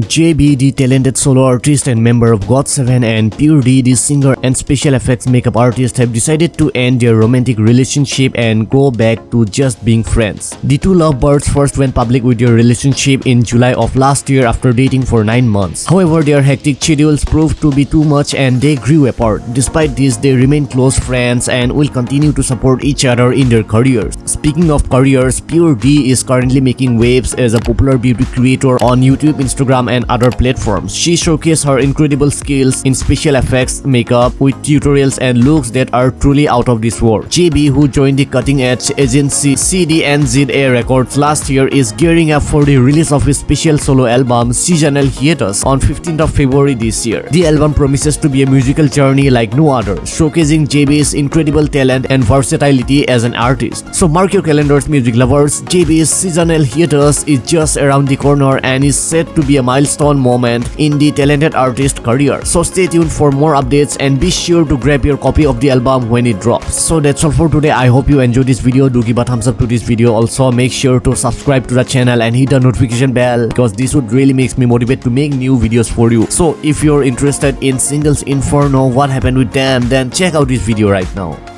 JB, the talented solo artist and member of GOT7 and Purid, the singer and special effects makeup artist have decided to end their romantic relationship and go back to just being friends. The two lovebirds first went public with their relationship in July of last year after dating for 9 months. However, their hectic schedules proved to be too much and they grew apart. Despite this, they remain close friends and will continue to support each other in their careers. Speaking of careers, Purid is currently making waves as a popular beauty creator on YouTube, Instagram, and other platforms. She showcased her incredible skills in special effects, makeup, with tutorials and looks that are truly out of this world. JB, who joined the cutting-edge agency CDNZA Records last year, is gearing up for the release of his special solo album Seasonal Hiatus on 15th of February this year. The album promises to be a musical journey like no other, showcasing JB's incredible talent and versatility as an artist. So mark your calendars music lovers, JB's Seasonal Hiatus is just around the corner and is set to be a milestone moment in the talented artist career. So stay tuned for more updates and be sure to grab your copy of the album when it drops. So that's all for today. I hope you enjoyed this video. Do give a thumbs up to this video. Also make sure to subscribe to the channel and hit the notification bell because this would really makes me motivate to make new videos for you. So if you're interested in Singles Inferno, what happened with them, then check out this video right now.